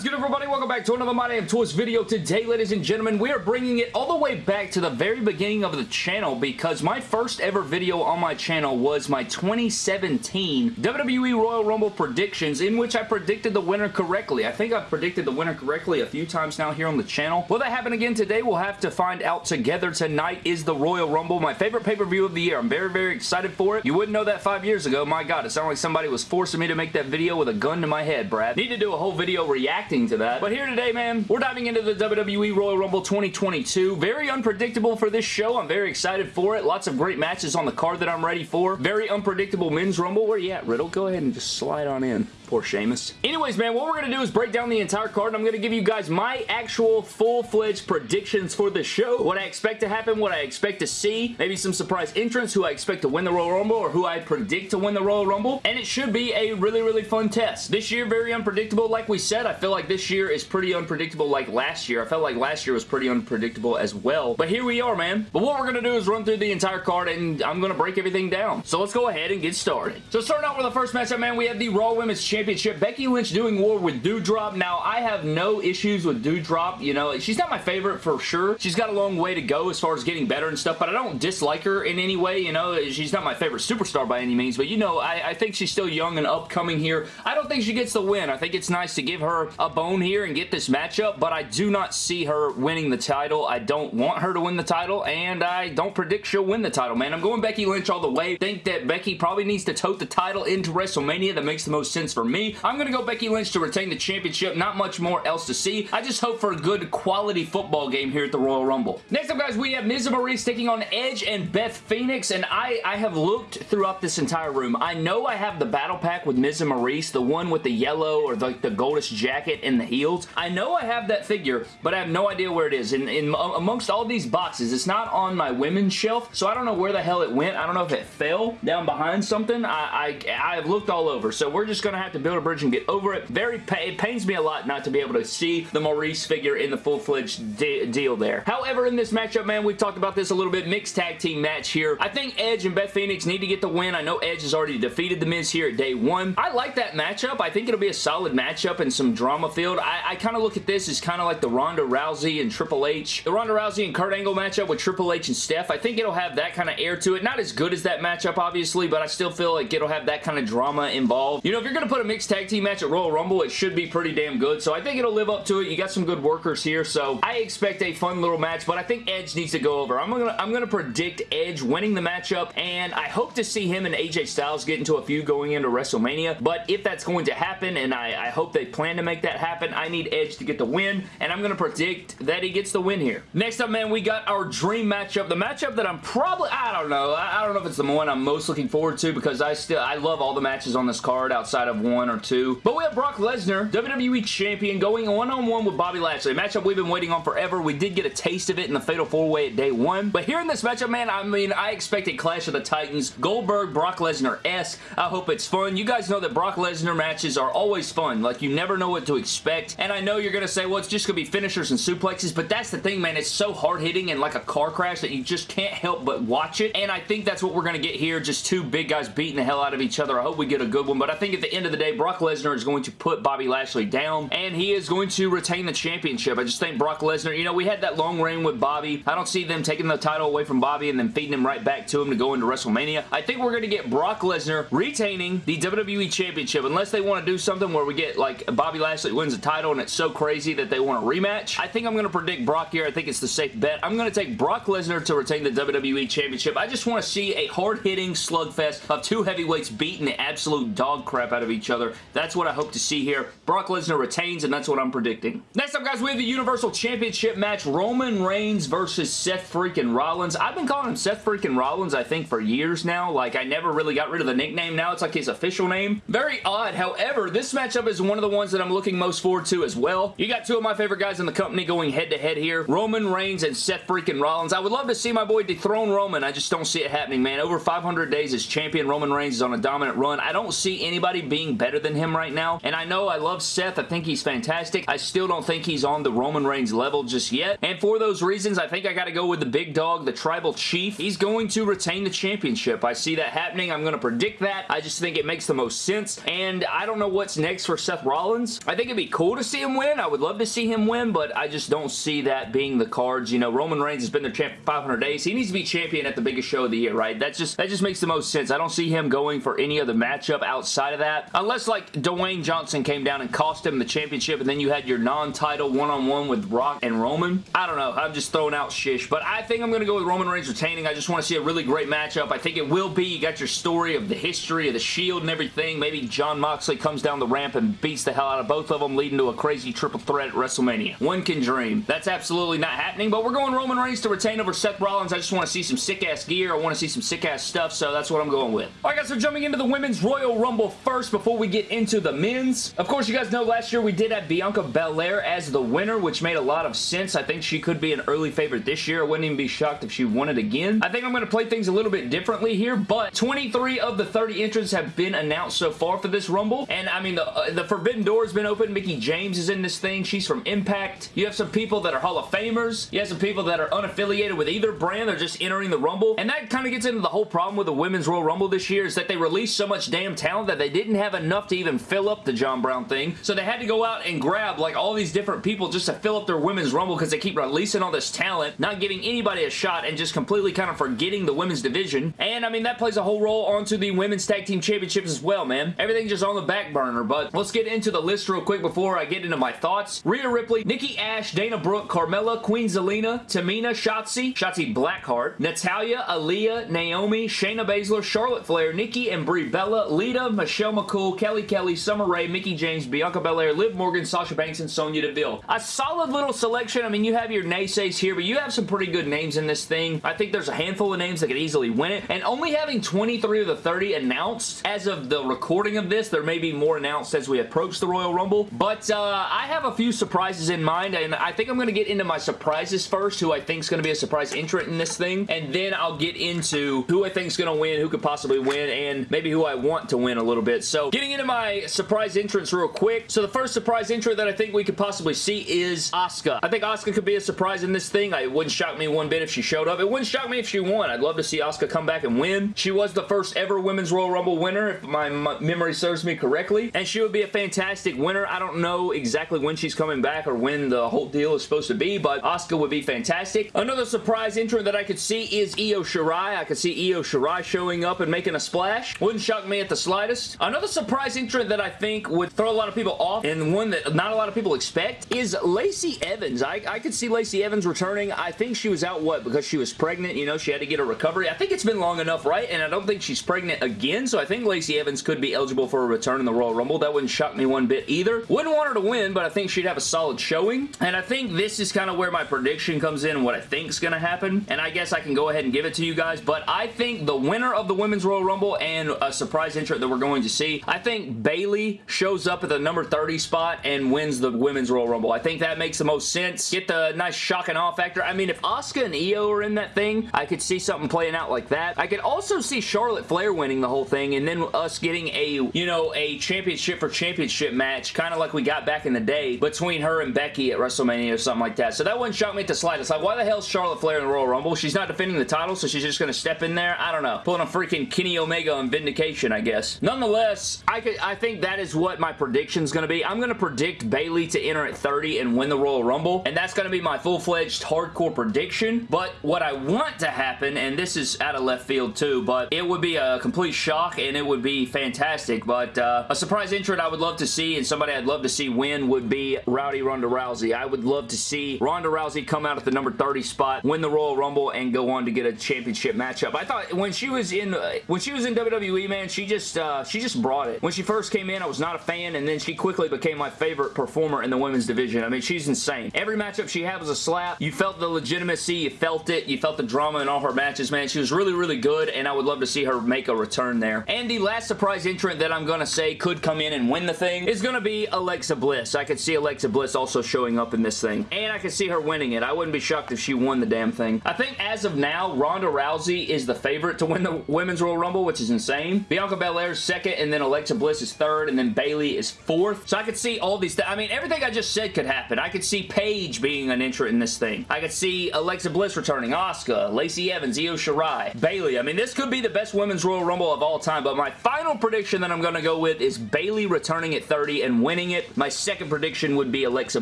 is good, everybody? Welcome back to another My Damn Toys video. Today, ladies and gentlemen, we are bringing it all the way back to the very beginning of the channel because my first ever video on my channel was my 2017 WWE Royal Rumble predictions in which I predicted the winner correctly. I think I've predicted the winner correctly a few times now here on the channel. Will that happen again today? We'll have to find out together. Tonight is the Royal Rumble, my favorite pay-per-view of the year. I'm very, very excited for it. You wouldn't know that five years ago. My God, it sounded like somebody was forcing me to make that video with a gun to my head, Brad. Need to do a whole video reacting to that. But here today, man, we're diving into the WWE Royal Rumble 2022. Very unpredictable for this show. I'm very excited for it. Lots of great matches on the card that I'm ready for. Very unpredictable men's rumble. Where you at, Riddle? Go ahead and just slide on in. Poor Sheamus. Anyways, man, what we're going to do is break down the entire card, and I'm going to give you guys my actual full-fledged predictions for the show. What I expect to happen, what I expect to see, maybe some surprise entrants, who I expect to win the Royal Rumble, or who I predict to win the Royal Rumble, and it should be a really, really fun test. This year, very unpredictable. Like we said, I feel like this year is pretty unpredictable like last year. I felt like last year was pretty unpredictable as well, but here we are, man. But what we're going to do is run through the entire card, and I'm going to break everything down. So let's go ahead and get started. So starting out with the first matchup, man, we have the Raw Women's Championship Championship. Becky Lynch doing war with Doudrop. Now, I have no issues with Doudrop. You know, she's not my favorite for sure. She's got a long way to go as far as getting better and stuff, but I don't dislike her in any way. You know, she's not my favorite superstar by any means, but you know, I, I think she's still young and upcoming here. I don't think she gets the win. I think it's nice to give her a bone here and get this matchup, but I do not see her winning the title. I don't want her to win the title, and I don't predict she'll win the title, man. I'm going Becky Lynch all the way. think that Becky probably needs to tote the title into WrestleMania. That makes the most sense for me. I'm going to go Becky Lynch to retain the championship. Not much more else to see. I just hope for a good quality football game here at the Royal Rumble. Next up, guys, we have Miz and Maryse taking on Edge and Beth Phoenix, and I, I have looked throughout this entire room. I know I have the battle pack with Miz and Maryse, the one with the yellow or the, the goldish jacket and the heels. I know I have that figure, but I have no idea where it is. In, in Amongst all these boxes, it's not on my women's shelf, so I don't know where the hell it went. I don't know if it fell down behind something. I, I, I've looked all over, so we're just going to have to build a bridge and get over it. Very, it pains me a lot not to be able to see the Maryse figure in the full-fledged de deal there. However, in this matchup, man, we've talked about this a little bit. Mixed tag team match here. I think Edge and Beth Phoenix need to get the win. I know Edge has already defeated The Miz here at day one. I like that matchup. I think it'll be a solid matchup and some drama field. I, I kind of look at this as kind of like the Ronda Rousey and Triple H. The Ronda Rousey and Kurt Angle matchup with Triple H and Steph. I think it'll have that kind of air to it. Not as good as that matchup, obviously, but I still feel like it'll have that kind of drama involved. You know, if you're going to put a mixed tag team match at Royal Rumble, it should be pretty damn good, so I think it'll live up to it. You got some good workers here, so I expect a fun little match, but I think Edge needs to go over. I'm gonna, I'm gonna predict Edge winning the matchup, and I hope to see him and AJ Styles get into a few going into WrestleMania, but if that's going to happen, and I, I hope they plan to make that happen, I need Edge to get the win, and I'm gonna predict that he gets the win here. Next up, man, we got our dream matchup. The matchup that I'm probably, I don't know, I, I don't know if it's the one I'm most looking forward to, because I still, I love all the matches on this card outside of one or two, but we have Brock Lesnar, WWE Champion, going one-on-one -on -one with Bobby Lashley. A matchup we've been waiting on forever. We did get a taste of it in the Fatal 4-Way at day one. But here in this matchup, man, I mean, I expect a Clash of the Titans. Goldberg, Brock Lesnar-esque. I hope it's fun. You guys know that Brock Lesnar matches are always fun. Like, you never know what to expect. And I know you're going to say, well, it's just going to be finishers and suplexes. But that's the thing, man. It's so hard-hitting and like a car crash that you just can't help but watch it. And I think that's what we're going to get here. Just two big guys beating the hell out of each other. I hope we get a good one. But I think at the end of the day, Brock Lesnar is going to put Bobby Lashley down. And he is going to retain the championship. I just think Brock Lesnar, you know, we had that long reign with Bobby. I don't see them taking the title away from Bobby and then feeding him right back to him to go into WrestleMania. I think we're going to get Brock Lesnar retaining the WWE Championship unless they want to do something where we get like Bobby Lashley wins the title and it's so crazy that they want a rematch. I think I'm going to predict Brock here. I think it's the safe bet. I'm going to take Brock Lesnar to retain the WWE Championship. I just want to see a hard-hitting slugfest of two heavyweights beating the absolute dog crap out of each other. That's what I hope to see here. Brock Lesnar retains and that's what I'm predicting. Next up, guys, we have the Universal Championship match. Roman Reigns versus Seth freaking Rollins. I've been calling him Seth freaking Rollins, I think, for years now. Like, I never really got rid of the nickname. Now it's like his official name. Very odd. However, this matchup is one of the ones that I'm looking most forward to as well. You got two of my favorite guys in the company going head-to-head -head here. Roman Reigns and Seth freaking Rollins. I would love to see my boy dethrone Roman. I just don't see it happening, man. Over 500 days as champion, Roman Reigns is on a dominant run. I don't see anybody being better than him right now. And I know I love Seth. I think he's fantastic. I still don't think he's on the Roman Reigns level just yet. And for those reasons, I think I got to go with the big dog, the Tribal Chief. He's going to retain the championship. I see that happening. I'm going to predict that. I just think it makes the most sense. And I don't know what's next for Seth Rollins. I think it'd be cool to see him win. I would love to see him win, but I just don't see that being the cards. You know, Roman Reigns has been their champ for 500 days. He needs to be champion at the biggest show of the year, right? That's just, that just makes the most sense. I don't see him going for any other matchup outside of that. Unless, like, Dwayne Johnson came down and cost him the championship, and then you had your non-title one-on-one with Rock and Roman. I don't know. I'm just throwing out shish, but I think I'm going to go with Roman Reigns retaining. I just want to see a really great matchup. I think it will be. You got your story of the history of the Shield and everything. Maybe Jon Moxley comes down the ramp and beats the hell out of both of them, leading to a crazy triple threat at WrestleMania. One can dream. That's absolutely not happening, but we're going Roman Reigns to retain over Seth Rollins. I just want to see some sick-ass gear. I want to see some sick-ass stuff, so that's what I'm going with. Alright guys, so jumping into the Women's Royal Rumble first before we get into the men's. Of course, you guys know last year we did have Bianca Belair as the winner, which made a lot of sense. I think she could be an early favorite this year. I wouldn't even be shocked if she won it again. I think I'm going to play things a little bit differently here, but 23 of the 30 entrants have been announced so far for this Rumble, and I mean, the, uh, the Forbidden Door has been open. Mickie James is in this thing. She's from Impact. You have some people that are Hall of Famers. You have some people that are unaffiliated with either brand. They're just entering the Rumble, and that kind of gets into the whole problem with the Women's Royal Rumble this year is that they released so much damn talent that they didn't have enough to even fill up the John Brown thing, so they had to go out and grab like all these different people just to fill up their Women's Rumble because they keep releasing all this talent, not giving anybody a shot, and just completely kind of forgetting the women's division, and I mean, that plays a whole role onto the Women's Tag Team Championships as well, man. Everything just on the back burner, but let's get into the list real quick before I get into my thoughts. Rhea Ripley, Nikki Ash, Dana Brooke, Carmella, Queen Zelina, Tamina, Shotzi, Shotzi Blackheart, Natalya, Aaliyah, Naomi, Shayna Baszler, Charlotte Flair, Nikki and Brie Bella, Lita, Michelle McCool, Kelly Kelly, Summer Rae, Mickie James, Bianca Belair, Liv Morgan, Sasha Banks, and Sonya Deville. A solid little selection. I mean, you have your naysays here, but you have some pretty good names in this thing. I think there's a handful of names that could easily win it, and only having 23 of the 30 announced as of the recording of this, there may be more announced as we approach the Royal Rumble, but uh, I have a few surprises in mind, and I think I'm going to get into my surprises first, who I think is going to be a surprise entrant in this thing, and then I'll get into who I think is going to win, who could possibly win, and maybe who I want to win a little bit. So getting into my surprise entrance real quick. So the first surprise entrant that I think we could possibly see is Asuka. I think Asuka could be a surprise in this thing. It wouldn't shock me one bit if she showed up. It wouldn't shock me if she won. I'd love to see Asuka come back and win. She was the first ever Women's Royal Rumble winner, if my memory serves me correctly, and she would be a fantastic winner. I don't know exactly when she's coming back or when the whole deal is supposed to be, but Asuka would be fantastic. Another surprise entrant that I could see is Io Shirai. I could see Io Shirai showing up and making a splash. Wouldn't shock me at the slightest. Another surprise entrant that I think would throw a lot of people off and one that not a lot of people expect is Lacey Evans. I, I could see Lacey Evans returning. I think she was out, what, because she was pregnant, you know, she had to get a recovery. I think it's been long enough, right? And I don't think she's pregnant again, so I think Lacey Evans could be eligible for a return in the Royal Rumble. That wouldn't shock me one bit either. Wouldn't want her to win, but I think she'd have a solid showing. And I think this is kind of where my prediction comes in and what I think is going to happen. And I guess I can go ahead and give it to you guys, but I think the winner of the Women's Royal Rumble and a surprise entrant that we're going to see, I think Bayley shows up at the number 30 spot and wins the Women's Royal Rumble. I think that makes the most sense. Get the nice shock and awe factor. I mean, if Asuka and Io are in that thing, I could see something playing out like that. I could also see Charlotte Flair winning the whole thing and then us getting a, you know, a championship for championship match, kind of like we got back in the day between her and Becky at WrestleMania or something like that. So that wouldn't shock me at the slightest. Like, why the hell is Charlotte Flair in the Royal Rumble? She's not defending the title, so she's just going to step in there? I don't know. Pulling a freaking Kenny Omega on Vindication, I guess. Nonetheless, I could I think that is what my prediction is going to be. I'm going to predict Bayley to enter at 30 and win the Royal Rumble, and that's going to be my full-fledged hardcore prediction. But what I want to happen, and this is out of left field too, but it would be a complete shock and it would be fantastic. But uh, a surprise entrant I would love to see and somebody I'd love to see win would be Rowdy Ronda Rousey. I would love to see Ronda Rousey come out at the number 30 spot, win the Royal Rumble, and go on to get a championship matchup. I thought when she was in when she was in WWE, man, she just uh, she just brought it. When she first came in, I was not a fan, and then she quickly became my favorite performer in the women's division. I mean, she's insane. Every matchup she had was a slap. You felt the legitimacy. You felt it. You felt the drama in all her matches, man. She was really, really good, and I would love to see her make a return there. And the last surprise entrant that I'm going to say could come in and win the thing is going to be Alexa Bliss. I could see Alexa Bliss also showing up in this thing, and I could see her winning it. I wouldn't be shocked if she won the damn thing. I think as of now, Ronda Rousey is the favorite to win the Women's Royal Rumble, which is insane. Bianca Belair is second, and then Alexa Alexa Bliss is third, and then Bayley is fourth. So I could see all these I mean, everything I just said could happen. I could see Paige being an entrant in this thing. I could see Alexa Bliss returning, Asuka, Lacey Evans, Io Shirai, Bayley. I mean, this could be the best Women's Royal Rumble of all time, but my final prediction that I'm going to go with is Bayley returning at 30 and winning it. My second prediction would be Alexa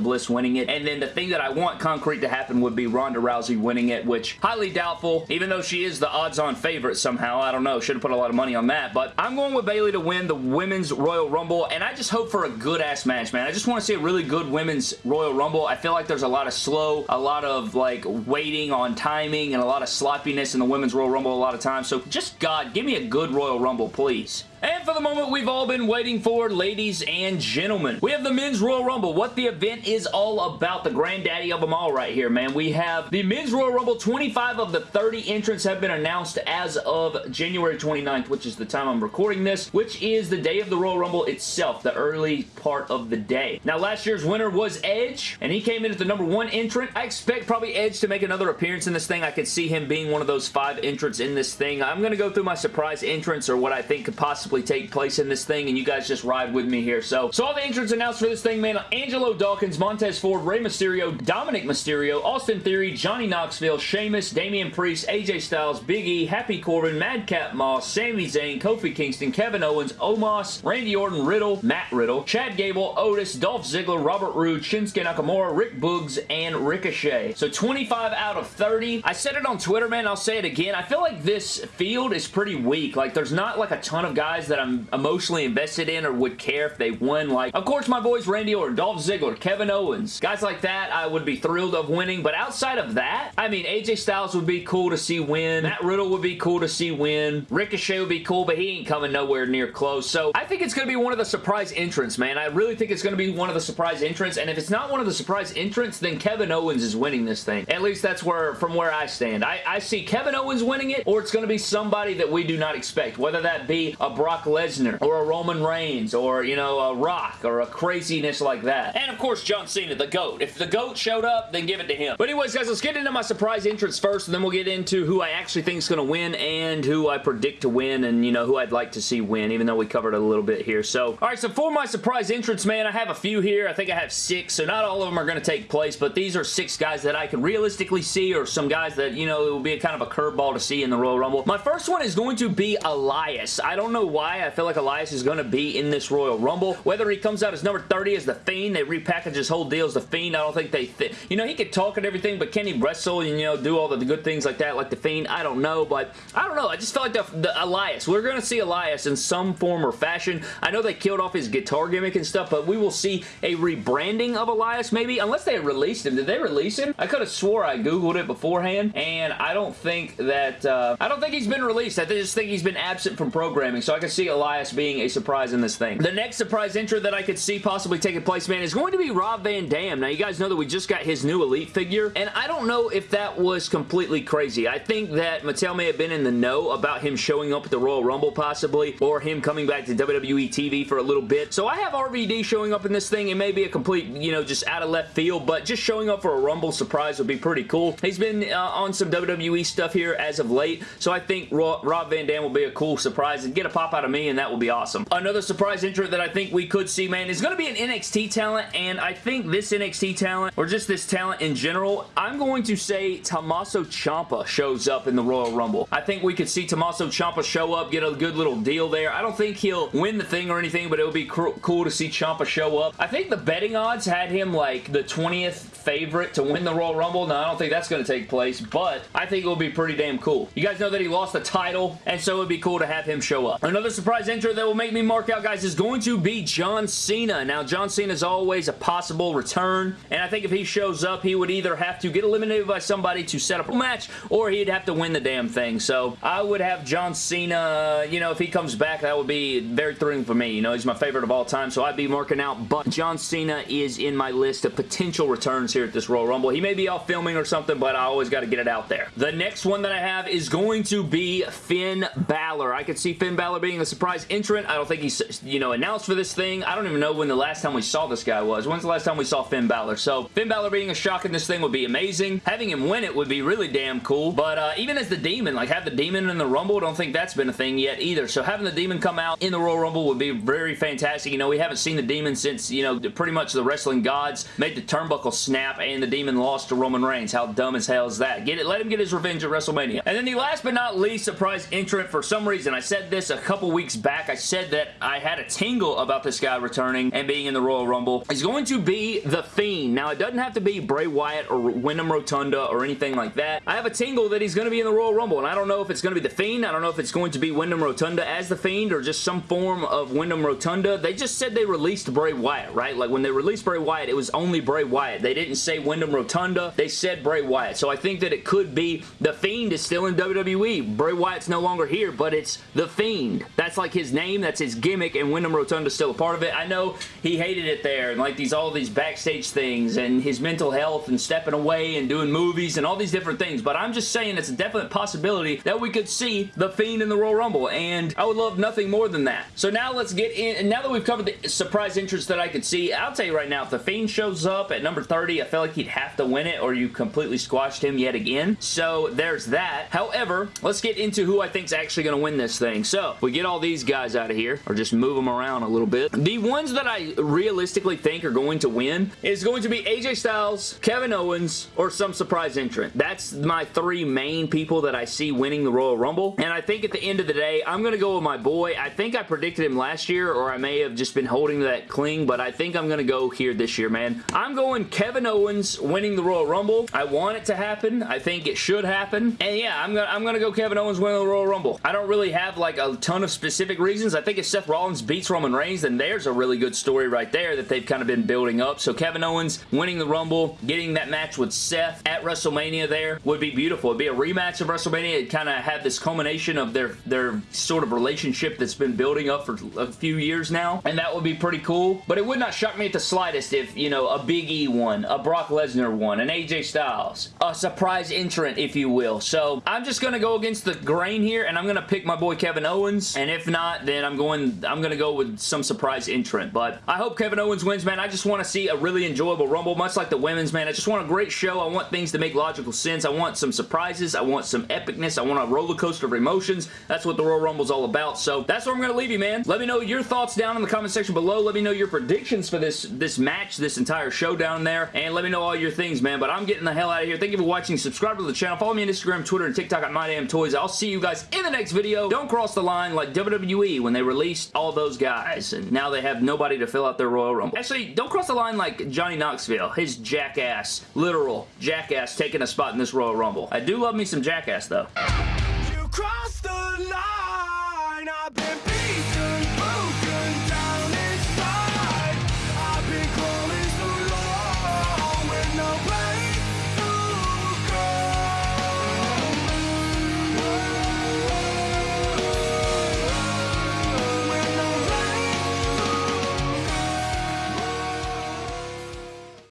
Bliss winning it, and then the thing that I want concrete to happen would be Ronda Rousey winning it, which highly doubtful, even though she is the odds-on favorite somehow. I don't know. Should have put a lot of money on that, but I'm going with Bayley to win the Women's Royal Rumble, and I just hope for a good-ass match, man. I just want to see a really good Women's Royal Rumble. I feel like there's a lot of slow, a lot of, like, waiting on timing, and a lot of sloppiness in the Women's Royal Rumble a lot of times, so just, God, give me a good Royal Rumble, please. And for the moment we've all been waiting for, ladies and gentlemen, we have the Men's Royal Rumble, what the event is all about, the granddaddy of them all right here, man. We have the Men's Royal Rumble, 25 of the 30 entrants have been announced as of January 29th, which is the time I'm recording this, which is the day of the Royal Rumble itself, the early part of the day. Now, last year's winner was Edge, and he came in as the number one entrant. I expect probably Edge to make another appearance in this thing. I could see him being one of those five entrants in this thing. I'm going to go through my surprise entrants or what I think could possibly possibly take place in this thing, and you guys just ride with me here. So, so all the entrants announced for this thing, man, Angelo Dawkins, Montez Ford, Rey Mysterio, Dominik Mysterio, Austin Theory, Johnny Knoxville, Sheamus, Damian Priest, AJ Styles, Big E, Happy Corbin, Madcap Moss, Sami Zayn, Kofi Kingston, Kevin Owens, Omos, Randy Orton, Riddle, Matt Riddle, Chad Gable, Otis, Dolph Ziggler, Robert Roode, Shinsuke Nakamura, Rick Boogs, and Ricochet. So 25 out of 30. I said it on Twitter, man. I'll say it again. I feel like this field is pretty weak. Like, there's not like a ton of guys guys that I'm emotionally invested in or would care if they won. Like, of course, my boys Randy Orton, Dolph Ziggler, Kevin Owens. Guys like that, I would be thrilled of winning. But outside of that, I mean, AJ Styles would be cool to see win. Matt Riddle would be cool to see win. Ricochet would be cool, but he ain't coming nowhere near close. So I think it's going to be one of the surprise entrants, man. I really think it's going to be one of the surprise entrants. And if it's not one of the surprise entrants, then Kevin Owens is winning this thing. At least that's where, from where I stand. I, I see Kevin Owens winning it, or it's going to be somebody that we do not expect. Whether that be a Brock Lesnar or a Roman Reigns or, you know, a Rock or a craziness like that. And, of course, John Cena, the GOAT. If the GOAT showed up, then give it to him. But anyways, guys, let's get into my surprise entrance first, and then we'll get into who I actually think is going to win and who I predict to win and, you know, who I'd like to see win, even though we covered a little bit here. So, all right, so for my surprise entrance, man, I have a few here. I think I have six, so not all of them are going to take place, but these are six guys that I can realistically see or some guys that, you know, it will be kind of a curveball to see in the Royal Rumble. My first one is going to be Elias. I don't know why. I feel like Elias is going to be in this Royal Rumble. Whether he comes out as number 30 as The Fiend, they repackage his whole deal as The Fiend. I don't think they... Th you know, he could talk and everything, but can he wrestle and, you know, do all the good things like that like The Fiend? I don't know, but I don't know. I just feel like the, the Elias. We're going to see Elias in some form or fashion. I know they killed off his guitar gimmick and stuff, but we will see a rebranding of Elias maybe, unless they released him. Did they release him? I could have swore I googled it beforehand, and I don't think that... Uh, I don't think he's been released. I just think he's been absent from programming, so I can see Elias being a surprise in this thing. The next surprise entrant that I could see possibly taking place, man, is going to be Rob Van Dam. Now, you guys know that we just got his new Elite figure, and I don't know if that was completely crazy. I think that Mattel may have been in the know about him showing up at the Royal Rumble, possibly, or him coming back to WWE TV for a little bit. So I have RVD showing up in this thing. It may be a complete, you know, just out of left field, but just showing up for a Rumble surprise would be pretty cool. He's been uh, on some WWE stuff here as of late, so I think Rob Van Dam will be a cool surprise and get a pop out of me, and that will be awesome. Another surprise entrant that I think we could see, man, is going to be an NXT talent, and I think this NXT talent, or just this talent in general, I'm going to say Tommaso Ciampa shows up in the Royal Rumble. I think we could see Tommaso Ciampa show up, get a good little deal there. I don't think he'll win the thing or anything, but it would be cool to see Ciampa show up. I think the betting odds had him like the 20th favorite to win the Royal Rumble. Now, I don't think that's going to take place, but I think it will be pretty damn cool. You guys know that he lost the title, and so it would be cool to have him show up. Another surprise entrant that will make me mark out, guys, is going to be John Cena. Now, John Cena is always a possible return, and I think if he shows up, he would either have to get eliminated by somebody to set up a match, or he'd have to win the damn thing. So, I would have John Cena, uh, you know, if he comes back, that would be very thrilling for me. You know, he's my favorite of all time, so I'd be marking out, but John Cena is in my list of potential returns here at this Royal Rumble. He may be off filming or something, but I always got to get it out there. The next one that I have is going to be Finn Balor. I could see Finn Balor being a surprise entrant. I don't think he's, you know, announced for this thing. I don't even know when the last time we saw this guy was. When's the last time we saw Finn Balor? So, Finn Balor being a shock in this thing would be amazing. Having him win it would be really damn cool. But uh, even as the Demon, like have the Demon in the Rumble, don't think that's been a thing yet either. So having the Demon come out in the the Royal Rumble would be very fantastic. You know, we haven't seen the Demon since, you know, pretty much the wrestling gods made the turnbuckle snap and the Demon lost to Roman Reigns. How dumb as hell is that? Get it? Let him get his revenge at WrestleMania. And then the last but not least surprise entrant, for some reason, I said this a couple weeks back. I said that I had a tingle about this guy returning and being in the Royal Rumble. He's going to be The Fiend. Now, it doesn't have to be Bray Wyatt or Windham Rotunda or anything like that. I have a tingle that he's going to be in the Royal Rumble, and I don't know if it's going to be The Fiend. I don't know if it's going to be Windham Rotunda as The Fiend or just some form of Windham Rotunda. They just said they released Bray Wyatt, right? Like, when they released Bray Wyatt, it was only Bray Wyatt. They didn't say Windham Rotunda. They said Bray Wyatt. So I think that it could be The Fiend is still in WWE. Bray Wyatt's no longer here, but it's The Fiend. That's like his name. That's his gimmick, and Windham Rotunda's still a part of it. I know he hated it there, and like these all these backstage things, and his mental health, and stepping away, and doing movies, and all these different things, but I'm just saying it's a definite possibility that we could see The Fiend in the Royal Rumble, and I would love nothing more than that. So now let's get in, and now that we've covered the surprise entrance that I could see, I'll tell you right now, if The Fiend shows up at number 30, I feel like he'd have to win it, or you completely squashed him yet again. So there's that. However, let's get into who I think's actually going to win this thing. So, we get all these guys out of here, or just move them around a little bit. The ones that I realistically think are going to win is going to be AJ Styles, Kevin Owens, or some surprise entrant. That's my three main people that I see winning the Royal Rumble. And I think at the end of the day, I'm going to go with my boy. I think I predicted him last year, or I may have just been holding that cling, but I think I'm going to go here this year, man. I'm going Kevin Owens winning the Royal Rumble. I want it to happen. I think it should happen. And yeah, I'm going to I'm gonna go Kevin Owens winning the Royal Rumble. I don't really have like a ton of specific reasons. I think if Seth Rollins beats Roman Reigns, then there's a really good story right there that they've kind of been building up. So Kevin Owens winning the Rumble, getting that match with Seth at WrestleMania there would be beautiful. It'd be a rematch of WrestleMania. It'd kind of have this culmination of their, their sort of relationship that's been building up for a few years now. And that would be pretty cool. But it would not shock me at the slightest if, you know, a Big E one, a Brock Lesnar one, an AJ Styles, a surprise entrant, if you will. So I'm just going to go against the grain here and I'm going to pick my boy Kevin Owens. And if not, then I'm going, I'm going to go with some surprise entrant. But I hope Kevin Owens wins, man. I just want to see a really enjoyable Rumble, much like the women's, man. I just want a great show. I want things to make logical sense. I want some surprises. I want some epicness. I want a roller coaster of emotions. That's what the Royal Rumble is all about. So that's where I'm going to leave you, man. Let me know your thoughts down in the comment section below. Let me know your predictions for this, this match, this entire show down there. And let me know all your things, man. But I'm getting the hell out of here. Thank you for watching. Subscribe to the channel. Follow me on Instagram, Twitter, and TikTok at MyDamnToys. I'll see you guys in the next video. Don't cross the line like WWE when they released all those guys. And now they have nobody to fill out their Royal Rumble. Actually, don't cross the line like Johnny Knoxville. His jackass, literal jackass taking a spot in this Royal Rumble. I do love me some jackass, though.